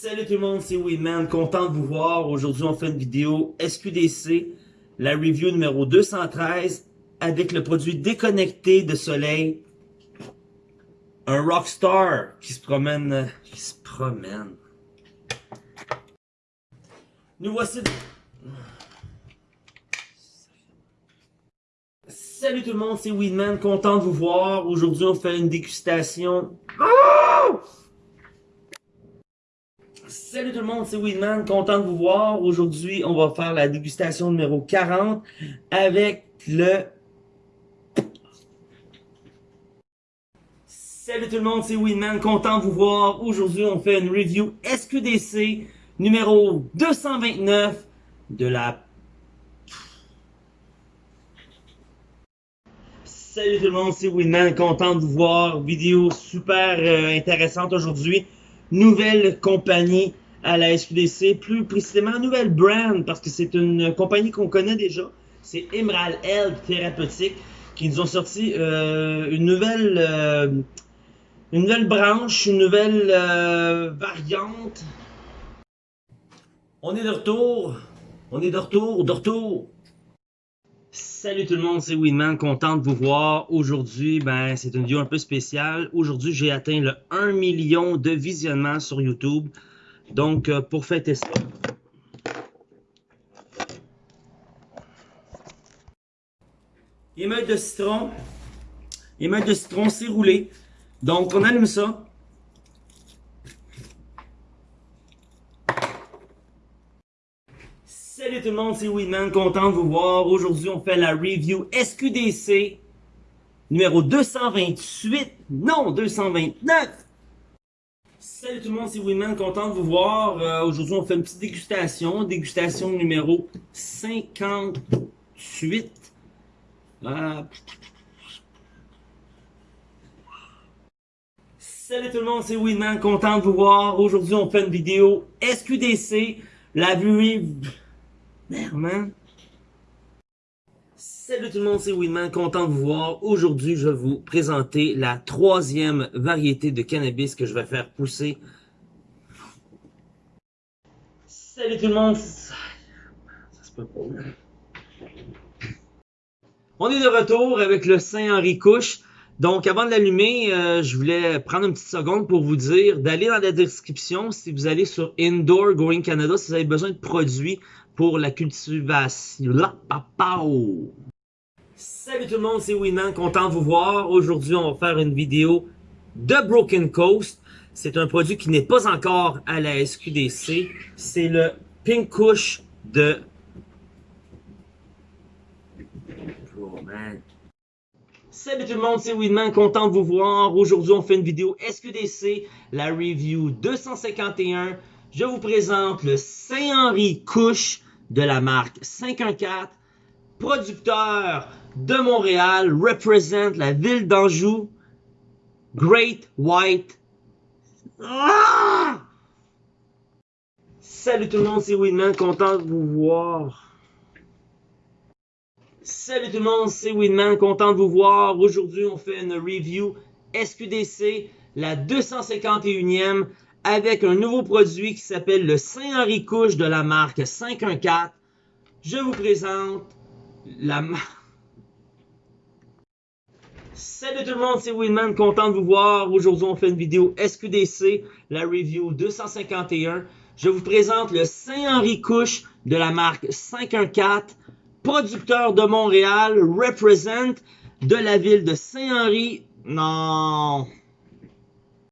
Salut tout le monde, c'est Weedman, content de vous voir. Aujourd'hui, on fait une vidéo SQDC, la review numéro 213, avec le produit déconnecté de soleil. Un Rockstar qui se promène, qui se promène. Nous voici... Salut tout le monde, c'est Weedman, content de vous voir. Aujourd'hui, on fait une dégustation. Salut tout le monde, c'est Weedman, content de vous voir. Aujourd'hui, on va faire la dégustation numéro 40 avec le... Salut tout le monde, c'est Weedman, content de vous voir. Aujourd'hui, on fait une review SQDC numéro 229 de la... Salut tout le monde, c'est Winman, content de vous voir. Vidéo super euh, intéressante aujourd'hui. Nouvelle compagnie à la SQDC, plus précisément nouvelle brand, parce que c'est une compagnie qu'on connaît déjà. C'est Emerald Health Thérapeutique qui nous ont sorti euh, une nouvelle euh, une nouvelle branche, une nouvelle variante on est de retour. On est de retour, de retour. Salut tout le monde, c'est Winman, content de vous voir. Aujourd'hui, ben, c'est une vidéo un peu spéciale. Aujourd'hui, j'ai atteint le 1 million de visionnements sur YouTube. Donc, euh, pour fêter ça, émeute de citron. Émeute de citron, c'est roulé. Donc, on allume ça. Salut tout le monde, c'est Weedman, content de vous voir. Aujourd'hui, on fait la review SQDC numéro 228, non 229. Salut tout le monde, c'est Weedman, content de vous voir. Euh, aujourd'hui, on fait une petite dégustation, dégustation numéro 58. Euh, Salut tout le monde, c'est Weedman, content de vous voir. Aujourd'hui, on fait une vidéo SQDC, la vue Merde, man. Salut tout le monde, c'est Winman, content de vous voir. Aujourd'hui, je vais vous présenter la troisième variété de cannabis que je vais faire pousser. Salut tout le monde. Ça se peut pas. On est de retour avec le Saint-Henri Couche. Donc, avant de l'allumer, euh, je voulais prendre une petite seconde pour vous dire d'aller dans la description si vous allez sur Indoor Growing Canada, si vous avez besoin de produits pour la cultivation. Salut tout le monde, c'est Winman, content de vous voir. Aujourd'hui, on va faire une vidéo de Broken Coast. C'est un produit qui n'est pas encore à la SQDC. C'est le Pink Kush de... Oh man. Salut tout le monde, c'est Winman, content de vous voir. Aujourd'hui, on fait une vidéo SQDC, la review 251. Je vous présente le Saint-Henri Couche de la marque 514, producteur de Montréal, représente la ville d'Anjou, Great White. Ah! Salut tout le monde, c'est Winman, content de vous voir. Salut tout le monde, c'est Winman, content de vous voir. Aujourd'hui, on fait une review SQDC, la 251e avec un nouveau produit qui s'appelle le Saint-Henri Couche de la marque 514. Je vous présente la. Salut tout le monde, c'est Winman, content de vous voir. Aujourd'hui, on fait une vidéo SQDC, la review 251. Je vous présente le Saint-Henri Couche de la marque 514, producteur de Montréal, represent de la ville de Saint-Henri. Non,